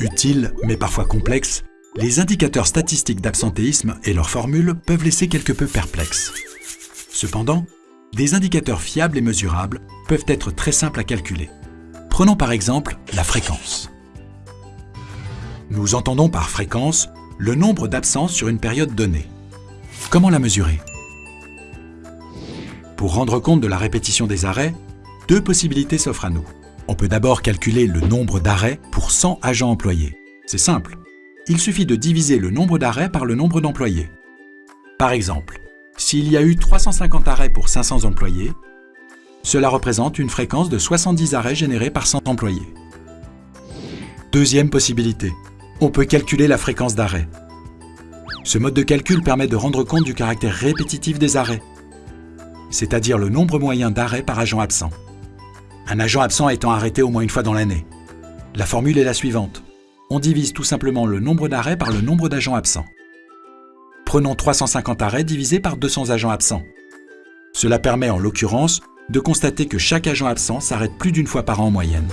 Utiles, mais parfois complexes, les indicateurs statistiques d'absentéisme et leurs formules peuvent laisser quelque peu perplexes. Cependant, des indicateurs fiables et mesurables peuvent être très simples à calculer. Prenons par exemple la fréquence. Nous entendons par fréquence le nombre d'absences sur une période donnée. Comment la mesurer? Pour rendre compte de la répétition des arrêts, deux possibilités s'offrent à nous. On peut d'abord calculer le nombre d'arrêts pour 100 agents employés. C'est simple. Il suffit de diviser le nombre d'arrêts par le nombre d'employés. Par exemple, s'il y a eu 350 arrêts pour 500 employés, cela représente une fréquence de 70 arrêts générés par 100 employés. Deuxième possibilité, on peut calculer la fréquence d'arrêt. Ce mode de calcul permet de rendre compte du caractère répétitif des arrêts, c'est-à-dire le nombre moyen d'arrêts par agent absent. Un agent absent étant arrêté au moins une fois dans l'année. La formule est la suivante. On divise tout simplement le nombre d'arrêts par le nombre d'agents absents. Prenons 350 arrêts divisés par 200 agents absents. Cela permet en l'occurrence de constater que chaque agent absent s'arrête plus d'une fois par an en moyenne.